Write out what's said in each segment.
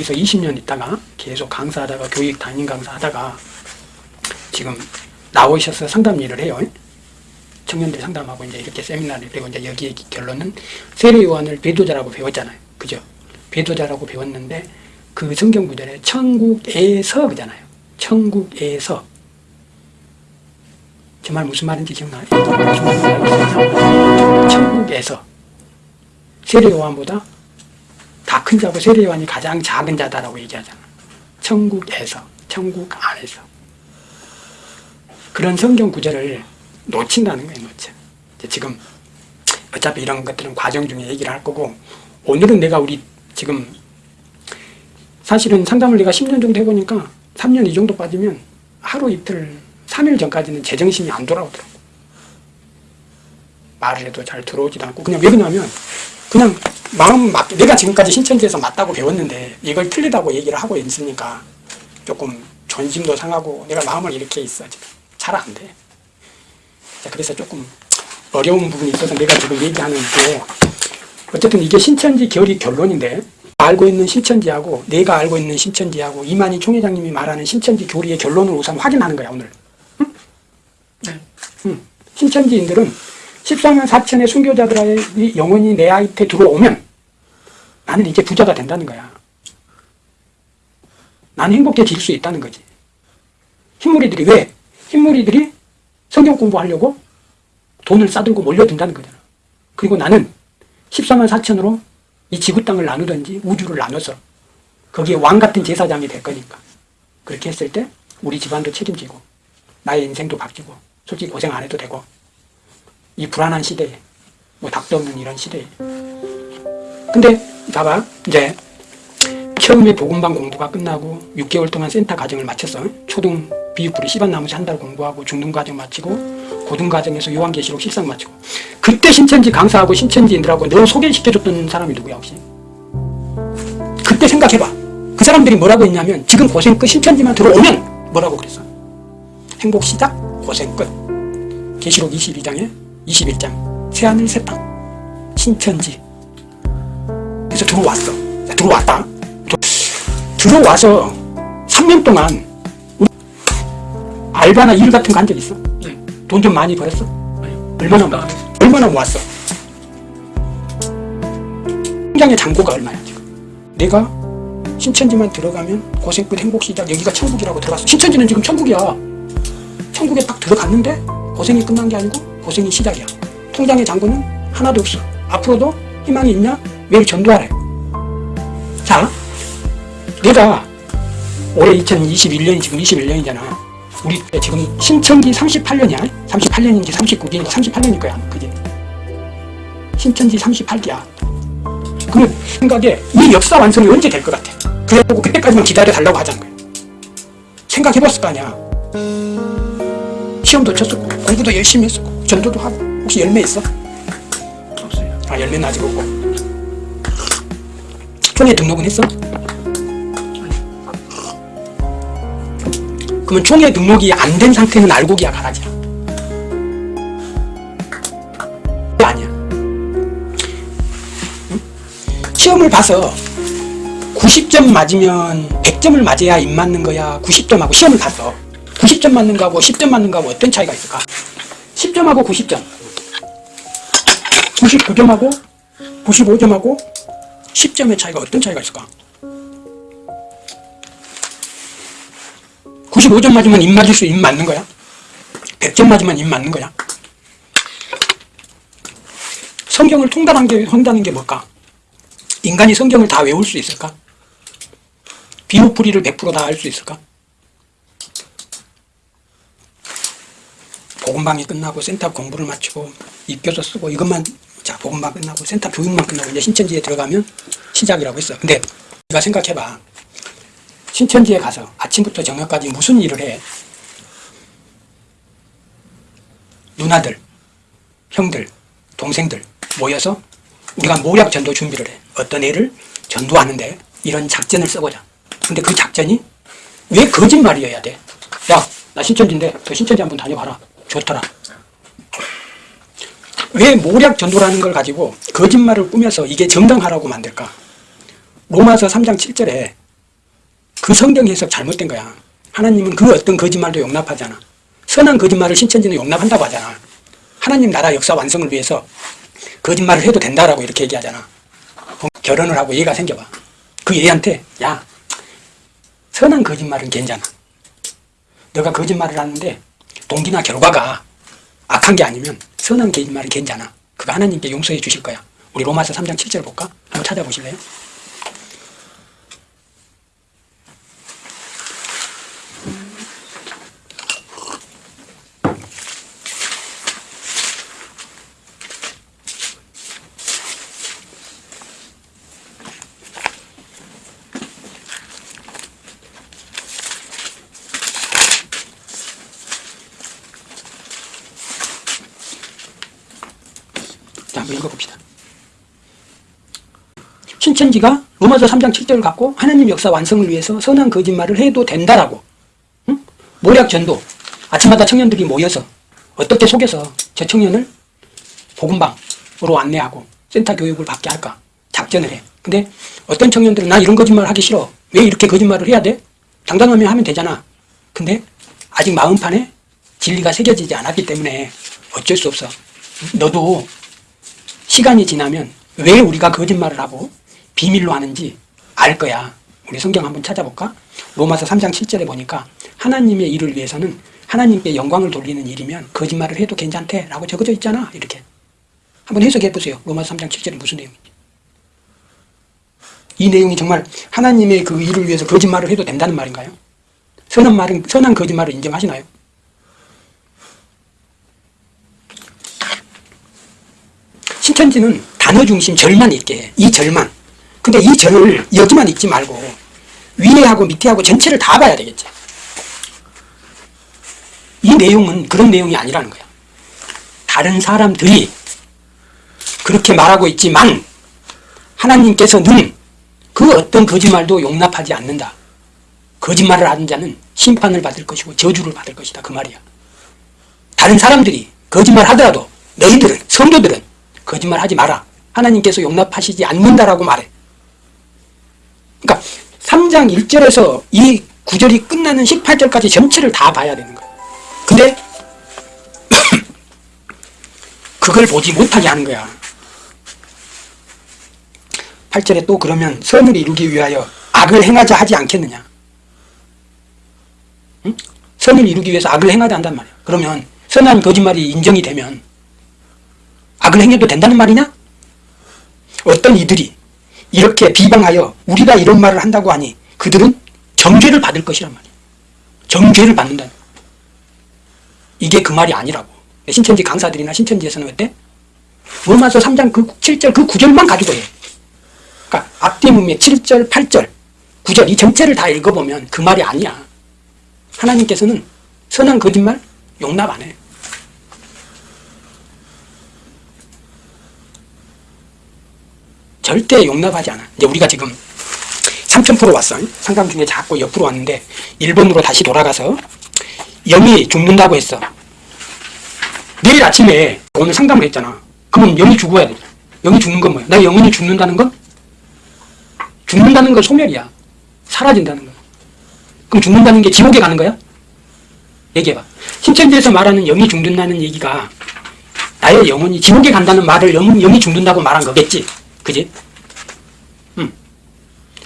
그래서 20년 있다가 계속 강사하다가 교육 담임 강사하다가 지금 나오셔서 상담 일을 해요. 청년들 상담하고 이제 이렇게 세미나를 그리고 이제 여기에 결론은 세례 요한을 배도자라고 배웠잖아요. 그죠? 배도자라고 배웠는데 그 성경 구절에 천국에서 그잖아요. 천국에서 정말 무슨 말인지 기억나요? 천국에서 세례 요한보다 다 큰 자고 세례 요한이 가장 작은 자다라고 얘기하잖아. 천국에서, 천국 안에서. 그런 성경 구절을 놓친다는 거예요, 놓쳐. 지금 어차피 이런 것들은 과정 중에 얘기를 할 거고 오늘은 내가 우리 지금 사실은 상담을 내가 10년 정도 해보니까 3년 이 정도 빠지면 하루 이틀 3일 전까지는 제정신이 안 돌아오더라고. 말을 해도 잘 들어오지도 않고 그냥 왜 그러냐면 그냥 마음 맞 내가 지금까지 신천지에서 맞다고 배웠는데 이걸 틀리다고 얘기를 하고 있으니까 조금 존심도 상하고 내가 마음을 이렇게 있어 지금 잘 안 돼. 자, 그래서 조금 어려운 부분이 있어서 내가 지금 얘기하는 게 어쨌든 이게 신천지 결이 결론인데 알고 있는 신천지하고 내가 알고 있는 신천지하고 이만희 총회장님이 말하는 신천지 교리의 결론을 우선 확인하는 거야 오늘. 응? 네. 응. 신천지인들은 14만 4천의 순교자들의 영혼이 내 아이테 들어오면 나는 이제 부자가 된다는 거야. 나는 행복해질 수 있다는 거지. 흰무리들이 왜? 흰무리들이 성경 공부하려고 돈을 싸들고 몰려든다는 거잖아. 그리고 나는 14만 4천으로 이 지구 땅을 나누든지 우주를 나눠서 거기에 왕 같은 제사장이 될 거니까. 그렇게 했을 때 우리 집안도 책임지고 나의 인생도 바뀌고 솔직히 고생 안 해도 되고 이 불안한 시대에 뭐 닭도 없는 이런 시대에 근데 봐봐 이제 처음에 보건방 공부가 끝나고 6개월 동안 센터 과정을 마쳤어. 초등 비육부리 씨밭나무지 한 달 공부하고 중등 과정 마치고 고등 과정에서 요한계시록 실상 마치고. 그때 신천지 강사하고 신천지인들하고 너 소개시켜줬던 사람이 누구야 혹시? 그때 생각해봐. 그 사람들이 뭐라고 했냐면 지금 고생 끝 신천지만 들어오면 뭐라고 그랬어? 행복 시작 고생 끝. 계시록 22장에 21장 새하늘 새땅 신천지 그래서 들어왔어 자, 들어왔다 들어와서 3년 동안 우리 알바나 일 같은 거 한 적 있어? 네. 돈좀 많이 벌었어? 아니요. 얼마나 아, 모았어? 얼마나 모았어? 통장의 잔고가 얼마야 지금? 내가 신천지만 들어가면 고생 끝 행복 시작 여기가 천국이라고 들어갔어 신천지는 지금 천국이야 천국에 딱 들어갔는데 고생이 끝난 게 아니고 고생이 시작이야. 통장의 잔고는 하나도 없어. 앞으로도 희망이 있냐? 매일 전도하래. 자 내가 올해 2021년이 지금 21년이잖아. 우리 때 지금 신천지 38년이야. 38년인지 39년인지 38년일 거야 그게. 신천지 38기야. 그러면 생각에 이 역사 완성이 언제 될 것 같아? 그래갖고 그때까지만 기다려 달라고 하자는 거야. 생각해봤을 거 아니야 시험도 쳤었고 공부도 열심히 했었고 전도도 하고 혹시 열매 있어? 없어요. 아 열매는 아직 없고 총회 등록은 했어? 그러면 총회 등록이 안 된 상태는 알고 기야 가라지야 아니야 응? 시험을 봐서 90점 맞으면 100점을 맞아야 입 맞는 거야 90점하고 시험을 봤어 90점 맞는 거하고 10점 맞는 거하고 어떤 차이가 있을까 10점하고 90점 99점하고 95점하고 10점의 차이가 어떤 차이가 있을까? 95점 맞으면 입 맞을 수 입 맞는 거야? 100점 맞으면 입 맞는 거야? 성경을 통달한 게, 뭘까? 인간이 성경을 다 외울 수 있을까? 비호풀이를 100%다 할수 있을까? 복음방이 끝나고 센터 공부를 마치고 입교서 쓰고 이것만 자 복음방 끝나고 센터 교육만 끝나고 이제 신천지에 들어가면 시작이라고 했어. 근데 네가 생각해봐. 신천지에 가서 아침부터 저녁까지 무슨 일을 해? 누나들, 형들, 동생들 모여서 우리가 모략 전도 준비를 해. 어떤 애를 전도하는데 이런 작전을 써보자. 근데 그 작전이 왜 거짓말이어야 돼? 야, 나 신천지인데 저 신천지 한번 다녀봐라. 좋더라. 왜 모략 전도라는 걸 가지고 거짓말을 꾸며서 이게 정당하라고 만들까? 로마서 3장 7절에 그 성경 해석 잘못된 거야. 하나님은 그 어떤 거짓말도 용납하잖아. 선한 거짓말을 신천지는 용납한다고 하잖아. 하나님 나라 역사 완성을 위해서 거짓말을 해도 된다라고 이렇게 얘기하잖아. 어, 결혼을 하고 얘가 생겨봐. 그 얘한테 야 선한 거짓말은 괜찮아. 너가 거짓말을 하는데 동기나 결과가 악한 게 아니면 선한 거짓말은 괜찮아. 그거 하나님께 용서해 주실 거야. 우리 로마서 3장 7절 볼까? 한번 찾아보실래요? 신천지가 로마서 3장 7절을 갖고 하나님 역사 완성을 위해서 선한 거짓말을 해도 된다라고. 응? 모략 전도. 아침마다 청년들이 모여서 어떻게 속여서 저 청년을 복음방으로 안내하고 센터 교육을 받게 할까 작전을 해. 근데 어떤 청년들은 나 이런 거짓말 하기 싫어. 왜 이렇게 거짓말을 해야 돼? 당당하면 하면 되잖아. 근데 아직 마음판에 진리가 새겨지지 않았기 때문에 어쩔 수 없어. 너도 시간이 지나면 왜 우리가 거짓말을 하고 비밀로 하는지 알 거야. 우리 성경 한번 찾아볼까? 로마서 3장 7절에 보니까 하나님의 일을 위해서는 하나님께 영광을 돌리는 일이면 거짓말을 해도 괜찮대 라고 적어져 있잖아. 이렇게. 한번 해석해 보세요. 로마서 3장 7절이 무슨 내용인지. 이 내용이 정말 하나님의 그 일을 위해서 거짓말을 해도 된다는 말인가요? 선한 말은, 선한 거짓말을 인정하시나요? 신천지는 단어 중심 절만 있게 해. 이 절만. 근데 이 절을 여기만 읽지 말고 위에하고 밑에하고 전체를 다 봐야 되겠지. 이 내용은 그런 내용이 아니라는 거야. 다른 사람들이 그렇게 말하고 있지만 하나님께서는 그 어떤 거짓말도 용납하지 않는다. 거짓말을 하는 자는 심판을 받을 것이고 저주를 받을 것이다. 그 말이야. 다른 사람들이 거짓말 하더라도 너희들은 성도들은 거짓말 하지 마라. 하나님께서 용납하시지 않는다라고 말해. 그러니까 3장 1절에서 이 구절이 끝나는 18절까지 전체를 다 봐야 되는 거야. 근데 그걸 보지 못하게 하는 거야. 8절에 또 그러면 선을 이루기 위하여 악을 행하자 하지 않겠느냐. 응? 선을 이루기 위해서 악을 행하자 한단 말이야. 그러면 선한 거짓말이 인정이 되면 악을 행해도 된다는 말이냐? 어떤 이들이 이렇게 비방하여 우리가 이런 말을 한다고 하니 그들은 정죄를 받을 것이란 말이야. 정죄를 받는다. 이게 그 말이 아니라고. 신천지 강사들이나 신천지에서는 어때? 로마서 3장 그 7절 그 9절만 가지고 해. 그러니까 앞뒤문의 7절, 8절, 9절 이 전체를 다 읽어보면 그 말이 아니야. 하나님께서는 선한 거짓말 용납 안 해. 절대 용납하지 않아. 이제 우리가 지금 3000% 왔어. 상담 중에 자꾸 옆으로 왔는데 1번으로 다시 돌아가서 영이 죽는다고 했어. 내일 아침에 오늘 상담을 했잖아. 그러면 영이 죽어야 돼. 영이 죽는 건 뭐야? 나 영혼이 죽는다는 건? 죽는다는 건 소멸이야. 사라진다는 거야. 그럼 죽는다는 게 지옥에 가는 거야? 얘기해봐. 신천지에서 말하는 영이 죽는다는 얘기가 나의 영혼이 지옥에 간다는 말을 영, 영이 죽는다고 말한 거겠지. 그지? 음.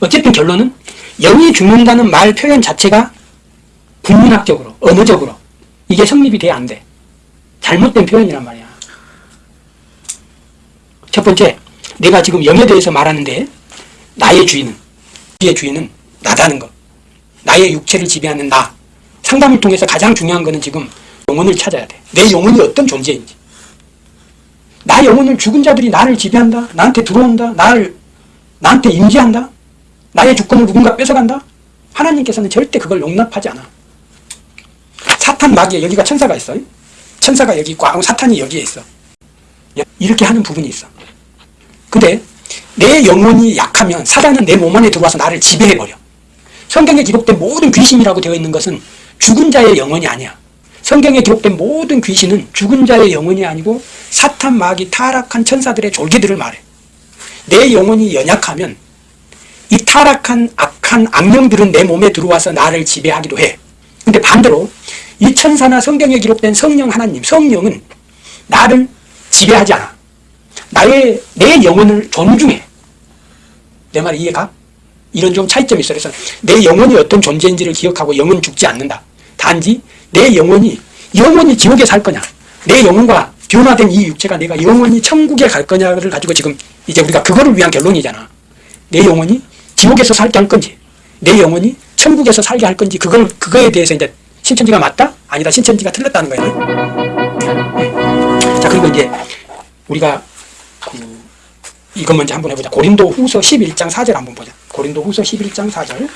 어쨌든 결론은 영이 죽는다는 말 표현 자체가 국문학적으로, 언어적으로 이게 성립이 돼야 안 돼. 잘못된 표현이란 말이야. 첫 번째, 내가 지금 영에 대해서 말하는데 나의 주인은, 우리의 주인은 나다는 것. 나의 육체를 지배하는 나. 상담을 통해서 가장 중요한 거는 지금 영혼을 찾아야 돼. 내 영혼이 어떤 존재인지. 나 영혼을 죽은 자들이 나를 지배한다. 나한테 들어온다. 나를 나한테 임재한다. 나의 주권을 누군가 뺏어간다. 하나님께서는 절대 그걸 용납하지 않아. 사탄 마귀에 여기가 천사가 있어. 천사가 여기 있고 사탄이 여기에 있어. 이렇게 하는 부분이 있어. 근데 내 영혼이 약하면 사단은 내 몸 안에 들어와서 나를 지배해버려. 성경에 기록된 모든 귀신이라고 되어 있는 것은 죽은 자의 영혼이 아니야. 성경에 기록된 모든 귀신은 죽은 자의 영혼이 아니고 사탄 마귀 타락한 천사들의 졸개들을 말해. 내 영혼이 연약하면 이 타락한 악한 악령들은 내 몸에 들어와서 나를 지배하기도 해. 근데 반대로 이 천사나 성경에 기록된 성령 하나님, 성령은 나를 지배하지 않아. 나의, 내 영혼을 존중해. 내 말 이해가? 이런 좀 차이점이 있어. 그래서 내 영혼이 어떤 존재인지를 기억하고 영은 죽지 않는다. 단지 내 영혼이, 영원히 지옥에 살 거냐. 내 영혼과 변화된 이 육체가 내가 영원히 천국에 갈 거냐를 가지고 지금 이제 우리가 그거를 위한 결론이잖아. 내 영혼이 지옥에서 살게 할 건지, 내 영혼이 천국에서 살게 할 건지, 그걸, 그거에 대해서 이제 신천지가 맞다? 아니다. 신천지가 틀렸다는 거예요. 자, 그리고 이제 우리가 그 이것 먼저 한번 해보자. 고린도 후서 11장 4절 한번 보자. 고린도 후서 11장 4절.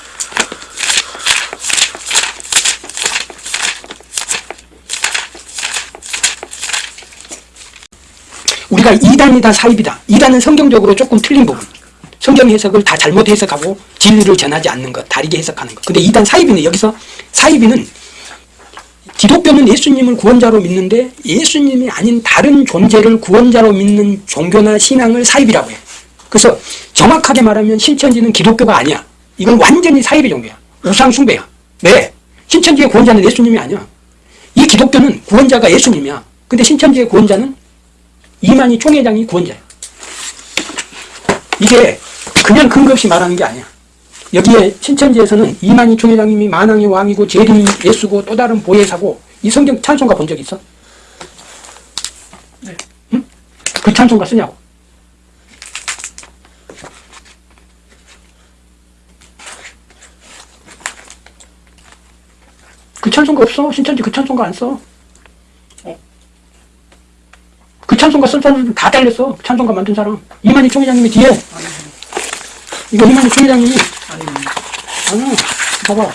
우리가 이단이다 사입이다. 이단은 성경적으로 조금 틀린 부분. 성경 해석을 다 잘못 해석하고 진리를 전하지 않는 것, 다르게 해석하는 것. 근데 이단 사입이는 여기서 사입이는 기독교는 예수님을 구원자로 믿는데 예수님이 아닌 다른 존재를 구원자로 믿는 종교나 신앙을 사입이라고 해. 그래서 정확하게 말하면 신천지는 기독교가 아니야. 이건 완전히 사입의 종교야. 우상숭배야. 왜? 신천지의 구원자는 예수님이 아니야. 이 기독교는 구원자가 예수님이야. 근데 신천지의 구원자는 이만희 총회장이 구원자야. 이게 그냥 근거 없이 말하는 게 아니야. 여기에 신천지에서는 이만희 총회장님이 만왕의 왕이고 재림 예수고 또 다른 보혜사고 이 성경 찬송가 본 적 있어? 네. 응? 그 찬송가 쓰냐고. 그 찬송가 없어. 신천지 그 찬송가 안 써. 그 찬송가 쓴 사람들 다 잘렸어. 그 찬송가 만든 사람. 이만희 총회장님이 뒤에. 이거 이만희 총회장님이. 아니야. 봐봐.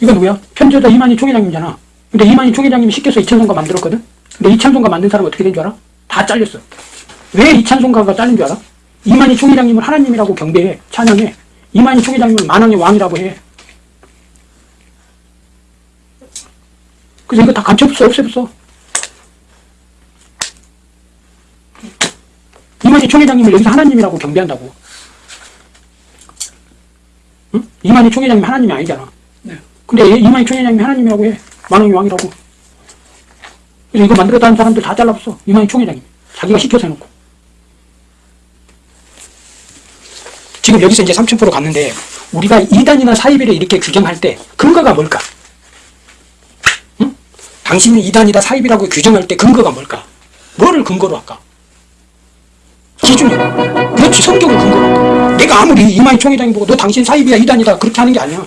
이거 누구야? 편지자 이만희 총회장님이잖아. 근데 이만희 총회장님이 시켜서 이찬송가 만들었거든? 근데 이찬송가 만든 사람 어떻게 된 줄 알아? 다 잘렸어. 왜 이찬송가가 잘린 줄 알아? 이만희 총회장님을 하나님이라고 경배해. 찬양해. 이만희 총회장님을 만왕의 왕이라고 해. 그래서 이거 다 간첩없어, 없애었어. 이만희 총회장님을 여기서 하나님이라고 경배한다고. 응? 이만희 총회장님 하나님이 아니잖아. 네. 근데 얘- 이만희 총회장님이 하나님이라고 해. 만왕의 왕이라고. 그래서 이거 만들었다는 사람들 다 잘라봤어. 이만희 총회장님. 자기가 시켜서 해놓고. 지금 여기서 이제 30% 갔는데, 우리가 이단이나 사이비를 이렇게 규정할 때 근거가 뭘까? 응? 당신이 이단이다 사이비라고 규정할 때 근거가 뭘까? 뭐를 근거로 할까? 기준이. 그렇지, 성경을 근거로 할까? 내가 아무리 이만희 총회장이 보고 너 당신 사이비야, 이단이다. 그렇게 하는 게 아니야.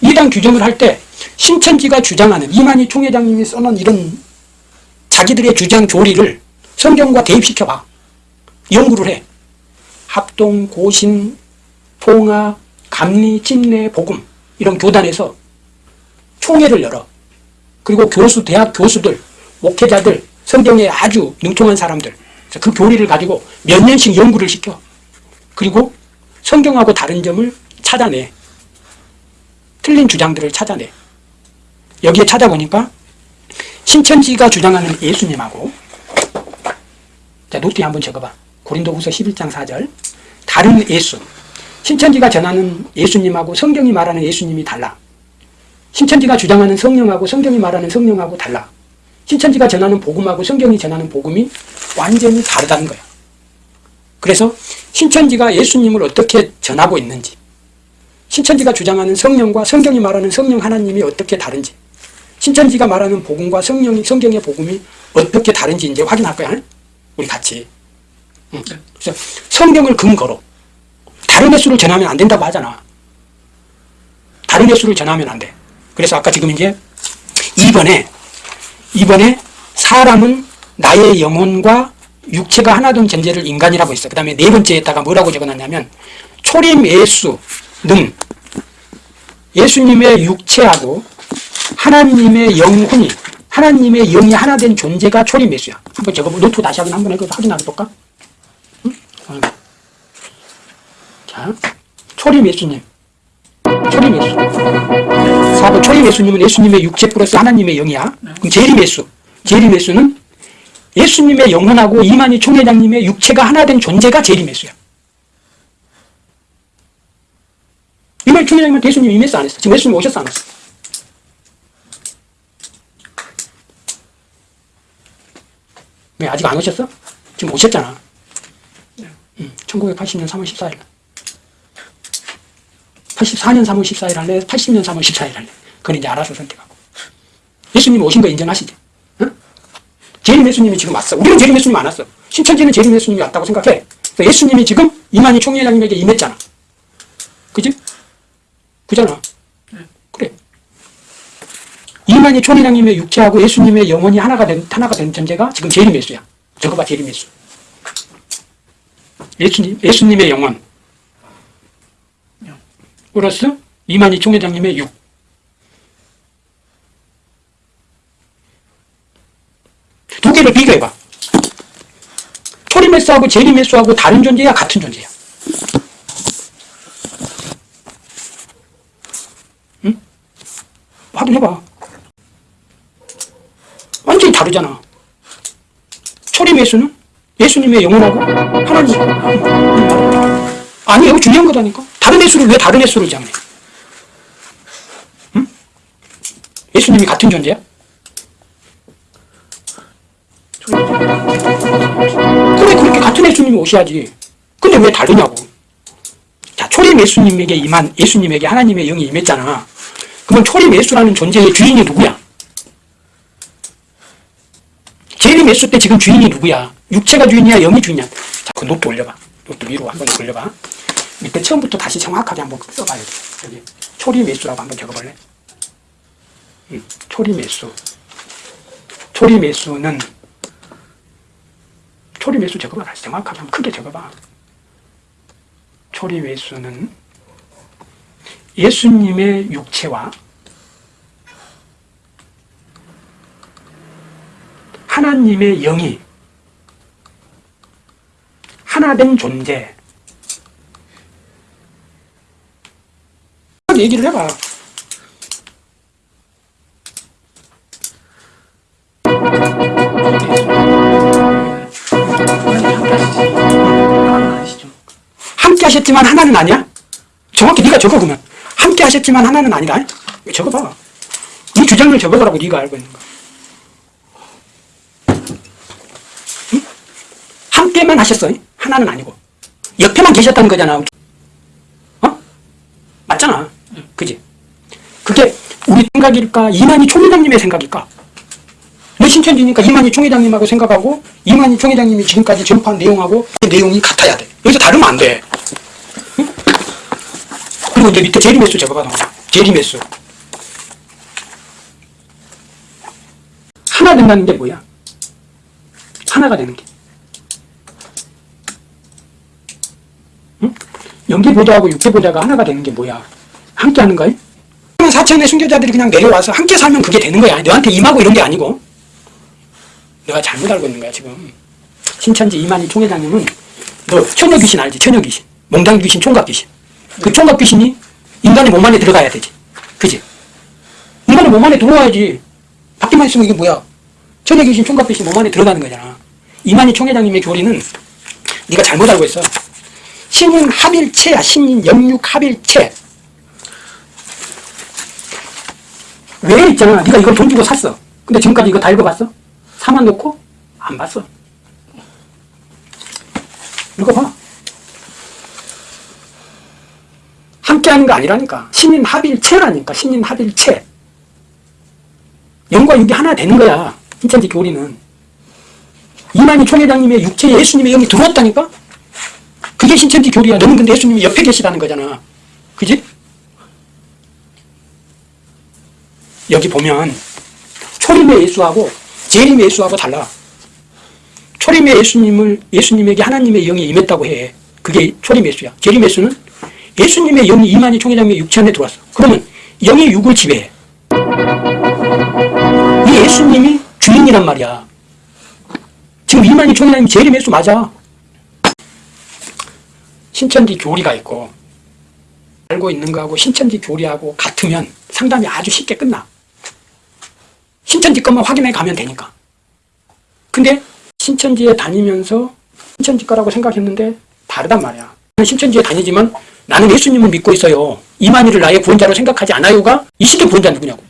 이단 규정을 할 때 신천지가 주장하는 이만희 총회장님이 써놓은 이런 자기들의 주장 교리를 성경과 대입시켜봐. 연구를 해. 합동, 고신, 통합, 감리, 침례, 복음 이런 교단에서 총회를 열어. 그리고 교수, 대학 교수들, 목회자들, 성경에 아주 능통한 사람들 그 교리를 가지고 몇 년씩 연구를 시켜. 그리고 성경하고 다른 점을 찾아내. 틀린 주장들을 찾아내. 여기에 찾아보니까 신천지가 주장하는 예수님하고 자 노트에 한번 적어봐. 고린도후서 11장 4절 다른 예수 신천지가 전하는 예수님하고 성경이 말하는 예수님이 달라. 신천지가 주장하는 성령하고 성경이 말하는 성령하고 달라. 신천지가 전하는 복음하고 성경이 전하는 복음이 완전히 다르다는 거야. 그래서 신천지가 예수님을 어떻게 전하고 있는지 신천지가 주장하는 성령과 성경이 말하는 성령 하나님이 어떻게 다른지 신천지가 말하는 복음과 성령이 성경의 복음이 어떻게 다른지 이제 확인할 거야. 우리 같이. 응. 그래서 성경을 근거로 다른 예수를 전하면 안 된다고 하잖아. 다른 예수를 전하면 안 돼. 그래서 아까 지금 이제 2번에 2번에 사람은 나의 영혼과 육체가 하나 된 존재를 인간이라고 했어. 그 다음에 네 번째에다가 뭐라고 적어놨냐면 초림 예수는 예수님의 육체하고 하나님의 영혼이 하나님의 영이 하나 된 존재가 초림 예수야. 한번 적어보 노트 다시 한번 한번 확인해 볼까? 응? 어. 자, 초림 예수님. 초림 예수 4번 초림 예수님은 예수님의 육체 플러스 하나님의 영이야 그럼 재림 예수 재림 예수는 예수님의 영혼하고 이만희 총회장님의 육체가 하나 된 존재가 재림 예수야 이만희 총회장님은 예수님 임했어 안 했어? 지금 예수님 오셨어 안 했어? 왜 아직 안 오셨어? 지금 오셨잖아 1980년 3월 14일. 날. 84년 3월 14일 할래? 80년 3월 14일 할래? 그건 이제 알아서 선택하고. 예수님 오신 거 인정하시지? 응? 재림 예수님이 지금 왔어. 우리는 재림 예수님 안 왔어. 신천지는 재림 예수님이 왔다고 생각해. 예수님이 지금 이만희 총회장님에게 임했잖아. 그지? 그잖아. 그래. 이만희 총회장님의 육체하고 예수님의 영혼이 하나가 된, 하나가 된 존재가 지금 재림 예수야. 저거 봐, 재림 예수. 예수님, 예수님의 영혼. 플러스 이만희 총회장님의 육. 두 개를 비교해봐. 초림메스하고 제리메스하고 다른 존재야, 같은 존재야? 응? 확인해봐. 완전히 다르잖아. 초림메스는 예수님의 영혼하고 하나님. 아니, 이거 중요한 거다니까. 다른 예수를 왜 다른 예수를 장해? 응? 예수님이 같은 존재야? 그래 그렇게 같은 예수님이 오셔야지 근데 왜 다르냐고 자 초림 예수님에게 임한 예수님에게 하나님의 영이 임했잖아 그러면 초림 예수라는 존재의 주인이 누구야? 재림 예수 때 지금 주인이 누구야? 육체가 주인이야 영이 주인이야 자 그 노트 올려봐 노트 위로 한번 올려봐 밑에 처음부터 다시 정확하게 한번 써봐야 돼 여기 초림 예수라고 한번 적어볼래? 응, 초림 예수 초림 예수는 초리 매수 적어봐. 다시 정확하게 한번 크게 적어봐. 초리 매수는 예수님의 육체와 하나님의 영이 하나된 존재. 얘기를 해봐. 함께 하셨지만 하나는 아니야? 정확히 네가 적어 보면 함께 하셨지만 하나는 아니다. 적어봐. 네 주장을 적어보라고 네가 알고 있는 거. 응? 함께만 하셨어. 하나는 아니고 옆에만 계셨다는 거잖아. 어? 맞잖아. 그지? 그게 우리 생각일까? 이만희 총회장님의 생각일까? 내 신천지니까 이만희 총회장님하고 생각하고 이만희 총회장님이 지금까지 전파한 내용하고 그 내용이 같아야 돼. 여기서 다르면 안 돼. 응? 그리고 이제 밑에 제리매수 적어봐. 너. 제리매수. 하나 된다는 게 뭐야? 하나가 되는 게. 응? 연기보좌하고 육계보좌가 하나가 되는 게 뭐야? 함께 하는 거야? 사천의 순교자들이 그냥 내려와서 함께 살면 그게 되는 거야. 너한테 임하고 이런 게 아니고. 내가 잘못 알고 있는 거야, 지금. 신천지 이만희 총회장님은 너 처녀 귀신 알지? 처녀 귀신. 몽당 귀신, 총각 귀신. 그 총각 귀신이 인간의 몸 안에 들어가야 되지. 그지? 인간의 몸 안에 들어와야지. 밖에만 있으면 이게 뭐야? 처녀 귀신, 총각 귀신 몸 안에 들어가는 거잖아. 이만희 총회장님의 교리는 네가 잘못 알고 있어. 신인 합일체야, 신인 영육 합일체. 왜 있잖아. 네가 이걸 돈 주고 샀어. 근데 지금까지 이거 다 읽어봤어? 사만 놓고 안 봤어. 읽어봐. 함께하는 거 아니라니까. 신인 합일체라니까. 신인 합일체. 영과 육이 하나 되는 거야. 신천지 교리는. 이만희 총회장님의 육체에 예수님의 영이 들어왔다니까? 그게 신천지 교리야. 너는 근데 예수님이 옆에 계시다는 거잖아. 그지? 여기 보면 초림의 예수하고 재림의 예수하고 달라. 초림의 예수님을 예수님에게 하나님의 영이 임했다고 해. 그게 초림 예수야. 재림 예수는 예수님의 영이 이만희 총회장의 육체 안에 들어왔어. 그러면 영의 육을 지배해. 이 예수님이 주인이란 말이야. 지금 이만희 총회장님 재림 예수 맞아. 신천지 교리가 있고 알고 있는 거하고 신천지 교리하고 같으면 상담이 아주 쉽게 끝나. 신천지 것만 확인해 가면 되니까. 근데 신천지에 다니면서 신천지 거라고 생각했는데 다르단 말이야. 신천지에 다니지만 나는 예수님을 믿고 있어요. 이만희를 나의 구원자로 생각하지 않아요가 이 시대 구원자 누구냐고.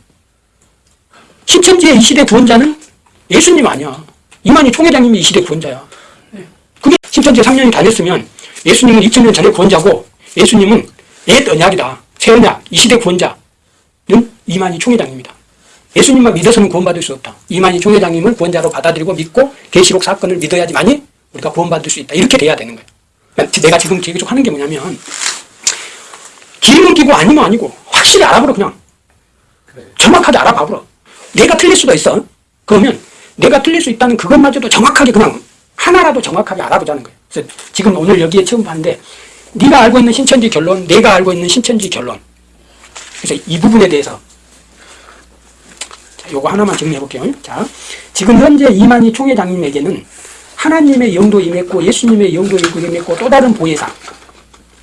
신천지의 이 시대 구원자는 예수님 아니야. 이만희 총회장님이 이 시대 구원자야. 그게 신천지에 3년이 다녔으면 예수님은 2000년 전에 구원자고 예수님은 옛 언약이다. 새 언약, 이 시대 구원자는 이만희 총회장입니다. 예수님만 믿어서는 구원받을 수 없다. 이만희 총회장님을 구원자로 받아들이고 믿고 계시록 사건을 믿어야지만이 우리가 구원받을 수 있다. 이렇게 돼야 되는 거예요. 그러니까 내가 지금 계속 하는 게 뭐냐면 기름은 끼고 아니면 아니고 확실히 알아보러 그냥 정확하게 알아봐보러 내가 틀릴 수도 있어 그러면 내가 틀릴 수 있다는 그것마저도 정확하게 그냥 하나라도 정확하게 알아보자는 거예요 그래서 지금 오늘 여기에 처음 봤는데 네가 알고 있는 신천지 결론 내가 알고 있는 신천지 결론 그래서 이 부분에 대해서 자, 요거 하나만 정리해 볼게요 자 지금 현재 이만희 총회장님에게는 하나님의 영도 임했고 예수님의 영도 임했고 또 다른 보혜사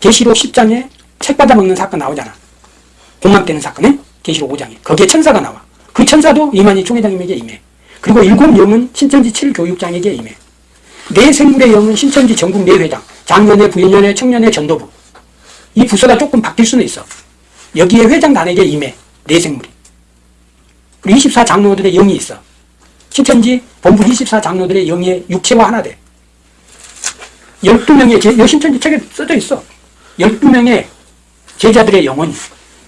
계시록 10장에 책 받아먹는 사건 나오잖아. 공망되는 사건에 계시록 5장에 거기에 천사가 나와. 그 천사도 이만희 총회장님에게 임해. 그리고 일곱 영은 신천지 7교육장에게 임해. 네 생물의 영은 신천지 전국 네 회장, 장년회, 부인년회, 청년회, 전도부. 이 부서가 조금 바뀔 수는 있어. 여기에 회장단에게 임해. 네 생물이. 그리고 24장로들의 영이 있어. 신천지 본부 24장로들의 영의 육체와 하나 돼. 12명의, 제, 여 신천지 책에 써져 있어. 12명의 제자들의 영혼이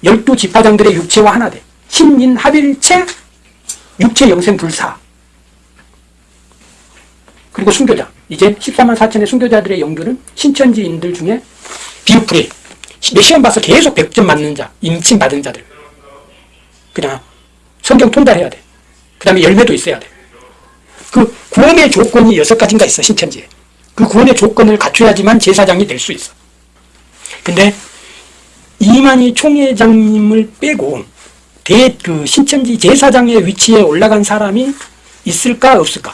12지파장들의 육체와 하나 돼. 신인 합일체 육체 영생 불사. 그리고 순교자. 이제 14만 4천의 순교자들의 영들은 신천지인들 중에. 내 시험 봐서 계속 100점 맞는 자, 임침 받은 자들. 그냥 성경 통달해야 돼. 그 다음에 열매도 있어야 돼. 그 구원의 조건이 여섯 가지인가 있어, 신천지에. 그 구원의 조건을 갖춰야지만 제사장이 될 수 있어. 근데 이만희 총회장님을 빼고 대, 그 신천지 제사장의 위치에 올라간 사람이 있을까 없을까?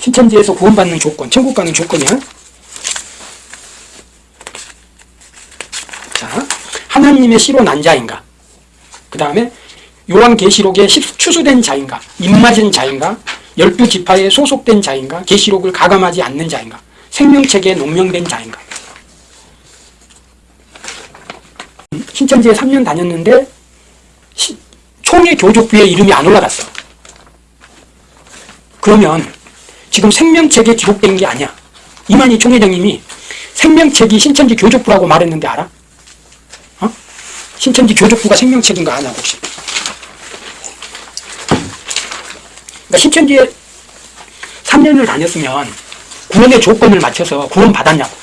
신천지에서 구원받는 조건, 천국 가는 조건이야. 자, 하나님의 시로 난 자인가? 그 다음에 요한계시록에 십- 추수된 자인가? 입맞은 자인가? 열두 지파에 소속된 자인가? 계시록을 가감하지 않는 자인가? 생명책에 농명된 자인가? 신천지에 3년 다녔는데 시- 총회 교족부에 이름이 안 올라갔어. 그러면 지금 생명책에 기록된 게 아니야. 이만희 총회장님이 생명책이 신천지 교족부라고 말했는데 알아? 어? 신천지 교족부가 생명책인가 아냐 혹시? 그러니까 신천지에 3년을 다녔으면 구원의 조건을 맞춰서 구원 받았냐고.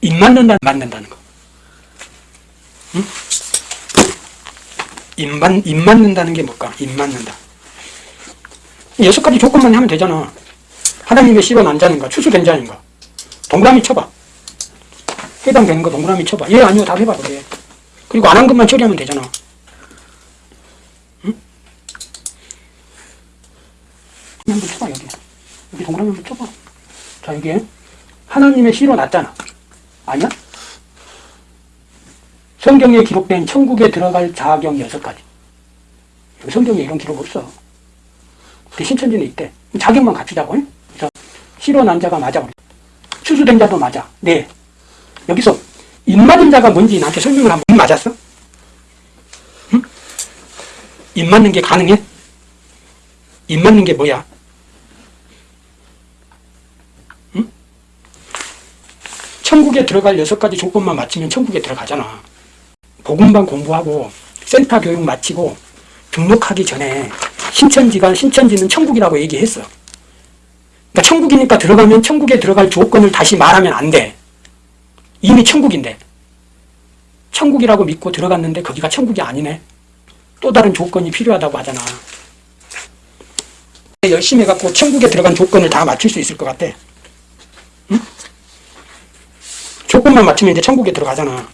입 맞는다, 맞는다는 거. 응? 입, 맞, 입 맞는다는 게 뭘까? 입 맞는다. 여섯 가지 조건만 하면 되잖아. 하나님의 씨로 난 자인가, 추수된 자인가. 동그라미 쳐봐. 해당되는 거 동그라미 쳐봐. 예, 아니요, 답 해봐, 그래. 그리고 안 한 것만 처리하면 되잖아. 한번 쳐봐 여기 여기 동그라미 한번 쳐봐 자 여기에 하나님의 시로 났잖아 아니야? 성경에 기록된 천국에 들어갈 자격 여섯 가지 성경에 이런 기록 없어 근데 신천지는 있대 자격만 갖추자고 응? 그래서 시로 난 자가 맞아 추수된 자도 맞아 네 여기서 입 맞은 자가 뭔지 나한테 설명을 한번 입 맞았어? 응? 입 맞는 게 가능해? 입 맞는 게 뭐야? 천국에 들어갈 여섯 가지 조건만 맞추면 천국에 들어가잖아. 복음방 공부하고 센터 교육 마치고 등록하기 전에 신천지가 신천지는 천국이라고 얘기했어. 그러니까 천국이니까 들어가면 천국에 들어갈 조건을 다시 말하면 안 돼. 이미 천국인데. 천국이라고 믿고 들어갔는데 거기가 천국이 아니네. 또 다른 조건이 필요하다고 하잖아. 열심히 해갖고 천국에 들어간 조건을 다 맞출 수 있을 것 같아. 조건만 맞추면 이제 천국에 들어가잖아.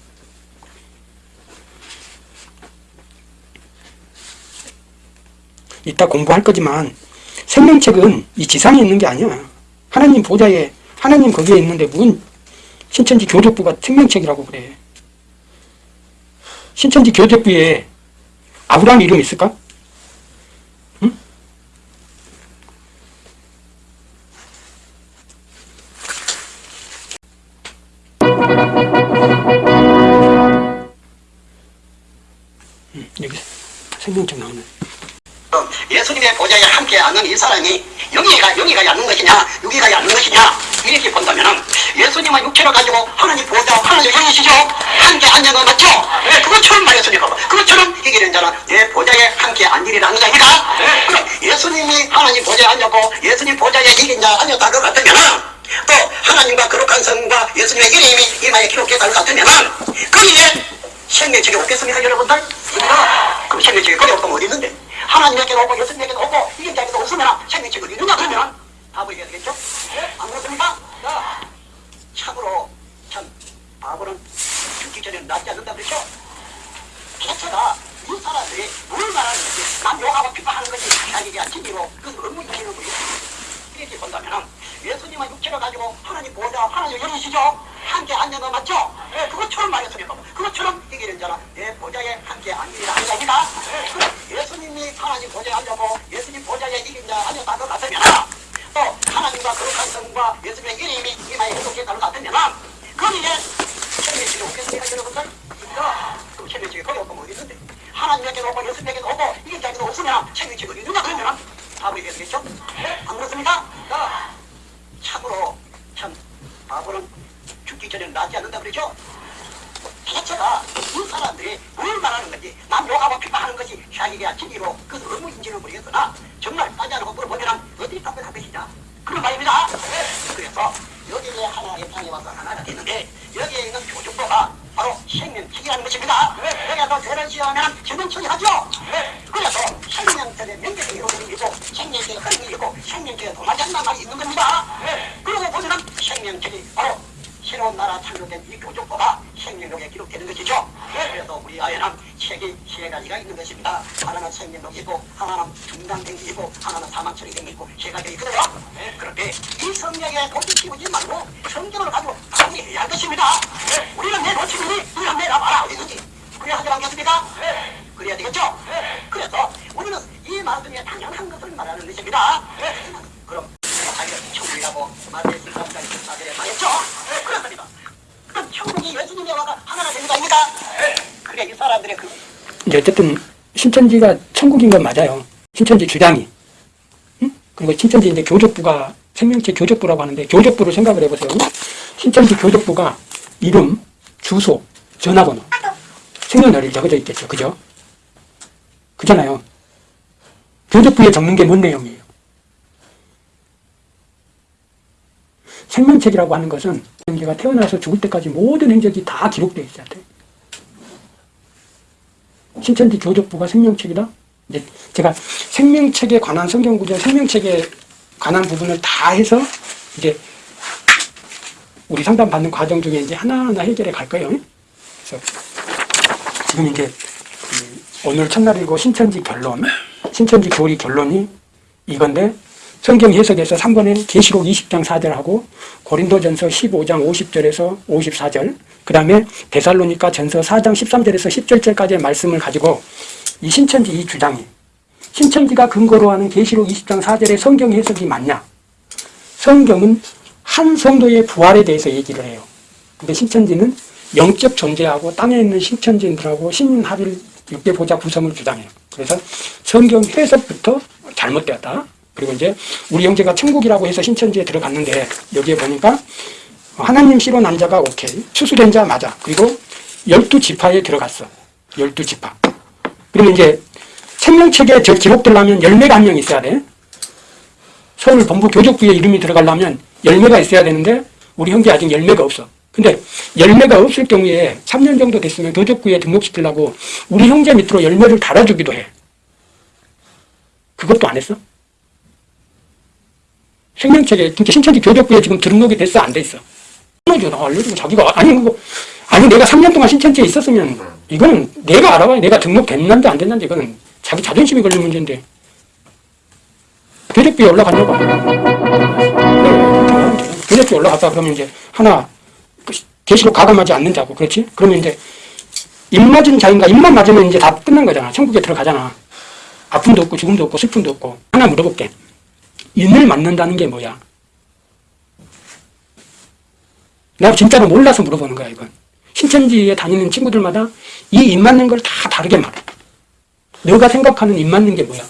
이따 공부할 거지만 생명책은 이 지상에 있는 게 아니야. 하나님 보좌에 하나님 거기에 있는데 무슨 신천지 교재부가 증명책이라고 그래. 신천지 교재부에 아브라함 이름 있을까? 응? 응, 여기 생명책 나오네. 예수님의 보좌에 함께하는 이 사람이 영이가 영이가 앉는 것이냐 육이가 앉는 것이냐 이렇게 본다면은 예수님은 육체를 가지고 하나님 보좌 하나님 영이시죠 함께 앉는 거 맞죠? 네, 그것처럼 말했으니까 그것처럼 이기는 자는 내 보좌에 함께 앉으리라는 거 아닙니까? 그럼 예수님이 하나님 보좌에 앉았고 예수님 보좌에 이긴 자 앉았다 그 같으면은 또 하나님과 거룩한 성과 예수님의 이름이 이마에 기록되다 그 같으면은 거기에 생명책이 없겠습니까 여러분들? 그럼 생명책이 거기 없으면 어디 있는데? 하나님에게도 오고 예수님에게도 오고 이긴 자에게도 없으면 생명책을 이루냐 그러면 답을 해야 되겠죠? 네? 안 그렇습니까? 자, 참으로 참 바보는 죽기 전에 낫지 않는다 그랬죠? 자체가 이 사람들이 뭘 말하는 것이 남 욕하고 비판하는 것이 자기가 진리로 그것을 의무시키는 거예요. 이렇게 본다면 예수님은 육체를 가지고 하나님 보좌 하나님 영이시죠? 함께 앉는 거 맞죠? 네, 그것처럼 말했으니까 그것처럼 이기는 자는 내 보좌에 함께 앉으리라 하는 겁니다. 그럼 예수님이 하나님 보좌에 앉고 예수님 보좌에 이긴 자 앉았다 그 같으면 또 하나님과 거룩한 성과 예수님의 이름이 이마에 해독했다 그 같으면 거기에 생명책이 없겠습니까 여러분들? 그럼 생명책이 거기 없고 어디 있는데 하나님에게도 오고 예수님에게도 오고 이긴 자에게도 없으면 생명책을 이루냐 그러면 답을 해야 되겠죠? 네? 안 그렇습니까? 자, 참으로 참 바보는 죽기 전에 낫지 않는다 그러죠? 자체가 이 사람들이 뭘 말하는 건지 남 욕하고 비판하는 것이 자기가 진리로 그것을 의무인지는 모르겠으나 정말 따지고 물어보면 어디 답변할 것이냐 그런 말입니다 그래서 여기에 하나의 땅에 와서 하나가 됐는데 여기에 있는 교주보가 바로 생명책이라는 것입니다 여기서 죄를 지으면 생명책이 하죠 그래서 생명책의 명백히 이루어지는 이고 생명책의 흐름이 있고 생명책에 도마지 않는 말이 있는 겁니다 그러고 보면 생명책이 바로 새로운 나라 창조된 이 교족보가 생명록에 기록되는 것이죠. 그래서 우리 아이는 책이 세 가지가 있는 것입니다. 하나는 생명록이고, 하나는 중간행위이고, 하나는 사망 처리행위이고, 세 가지가 있거든요. 그런데 이 성경에 도끼 키우지 말고 성경을 가지고 정리해야 할 것입니다. 우리는 내 놓치니 우리는 내라 봐라 어디든지 그래야 하지 않겠습니까? 그래야 되겠죠? 그래서 우리는 이 말씀에 당연한 것을 말하는 것입니다. 그럼 자기가 천국이라고 말했을 때 사들에 말했죠? 그렇습니다. 그럼 천국이 예수님의 와가 하나가 아닙니까? 그래 이 사람들의 그 이제 어쨌든 신천지가 천국인 건 맞아요. 신천지 주장이. 응? 그리고 신천지 이제 교적부가 생명체 교적부라고 하는데 교적부를 생각을 해보세요. 신천지 교적부가 이름, 주소, 전화번호, 생년월일 적어져 있겠죠. 그죠? 그잖아요. 교적부에 적는 게 뭔 내용이에요? 생명책이라고 하는 것은 내가 태어나서 죽을 때까지 모든 행적이 다 기록되어 있어야 돼. 신천지 교적부가 생명책이다? 이제 제가 생명책에 관한 성경 구절, 생명책에 관한 부분을 다 해서 이제 우리 상담 받는 과정 중에 이제 하나하나 해결해 갈 거예요. 그래서 지금 이제 음, 오늘 첫날이고 신천지 결론, 신천지 교리 결론이 이건데 성경 해석에서 3번에 계시록 20장 4절하고 고린도전서 15장 50절에서 54절 그 다음에 데살로니가 전서 4장 13절에서 17절까지의 말씀을 가지고 이 신천지 이 주장이 신천지가 근거로 하는 계시록 20장 4절의 성경 해석이 맞냐? 성경은 한 성도의 부활에 대해서 얘기를 해요. 근데 신천지는 영적 존재하고 땅에 있는 신천지인들하고 신합일 육대 보좌 구성을 주장해요. 그래서 성경 해석부터 잘못되었다 그리고 이제 우리 형제가 천국이라고 해서 신천지에 들어갔는데 여기에 보니까 하나님 씨로 난 자가 오케이. 추수된 자 맞아. 그리고 열두 지파에 들어갔어. 열두 지파. 그러면 이제 생명책에 저 기록되려면 열매가 한 명 있어야 돼. 서울 본부 교족부에 이름이 들어가려면 열매가 있어야 되는데 우리 형제 아직 열매가 없어. 근데 열매가 없을 경우에 3년 정도 됐으면 교족부에 등록시키려고 우리 형제 밑으로 열매를 달아주기도 해. 그것도 안 했어? 생명책에 진짜 신천지 교적부에 지금 등록이 됐어 안 돼 있어? 알려주고 알려주고 자기가 아니 뭐 아니 내가 3년 동안 신천지에 있었으면 이거는 내가 알아봐야 내가 등록됐는지 안 됐는지 이거는 자기 자존심이 걸린 문제인데. 교적부에 올라갔냐고. 교적부에 올라갔다 그러면 이제 하나 그 계시록 가감하지 않는 자고. 그렇지? 그러면 이제 입 맞은 자인가 입만 맞으면 이제 다 끝난 거잖아. 천국에 들어가잖아. 아픔도 없고 죽음도 없고 슬픔도 없고. 하나 물어볼게 인을 맞는다는 게 뭐야? 내가 진짜로 몰라서 물어보는 거야, 이건. 신천지에 다니는 친구들마다 이인 맞는 걸 다 다르게 말해. 너가 생각하는 입 맞는 게 뭐야?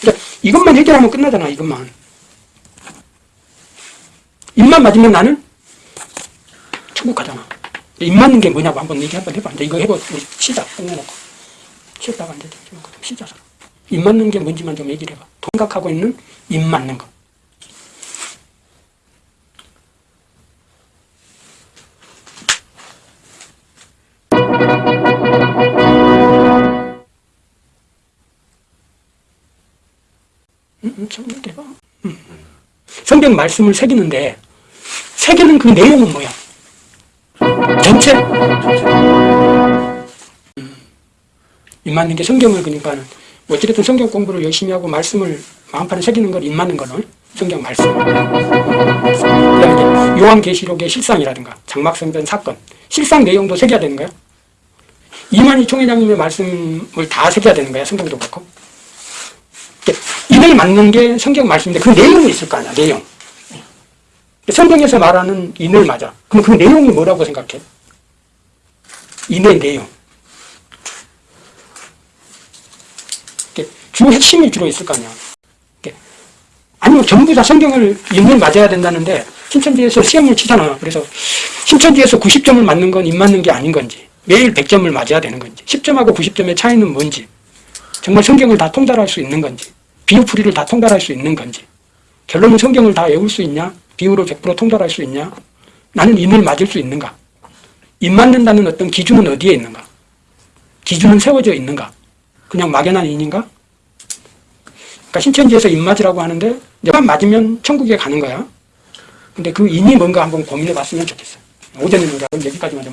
그러니까 이것만 해결하면 끝나잖아, 이것만. 입만 맞으면 나는 천국 가잖아. 입 맞는 게 뭐냐고 한번 얘기 한번 해봐. 이제 이거 우리 시작, 끝내놓고. 쉬었다가 쉬자, 서로. 입 맞는 게 뭔지만 좀 얘기를 해봐. 생각하고 있는 입 맞는 거. 음, 음, 좀. 음. 성경 말씀을 새기는데, 새기는 그 내용은 뭐야? 전체? 음. 입 맞는 게 성경을 그러니까 어찌됐든 성경 공부를 열심히 하고 말씀을 마음판에 새기는 걸 입 맞는 거는 성경 말씀. 그다음에 요한계시록의 실상이라든가 장막성전 사건 실상 내용도 새겨야 되는 거야. 이만희 총회장님의 말씀을 다 새겨야 되는 거야. 성경도 그렇고. 인을 맞는 게 성경 말씀인데 그 내용이 있을 거 아니야. 내용. 성경에서 말하는 인을 맞아. 그럼 그 내용이 뭐라고 생각해? 인의 내용. 주 핵심이 주로 있을 거 아니야. 아니면 전부 다 성경을 인을 맞아야 된다는데 신천지에서 시험을 치잖아. 그래서 신천지에서 90점을 맞는 건 입 맞는 게 아닌 건지 매일 100점을 맞아야 되는 건지 10점하고 90점의 차이는 뭔지 정말 성경을 다 통달할 수 있는 건지 비유풀이를 다 통달할 수 있는 건지 결론은 성경을 다 외울 수 있냐 비유로 100% 통달할 수 있냐? 나는 인을 맞을 수 있는가? 입 맞는다는 어떤 기준은 어디에 있는가? 기준은 세워져 있는가? 그냥 막연한 인인가? 그러니까 신천지에서 입 맞으라고 하는데 내가 맞으면 천국에 가는 거야. 근데 그 인이 뭔가 한번 고민해 봤으면 좋겠어 오전에 우리가 여기까지만 좀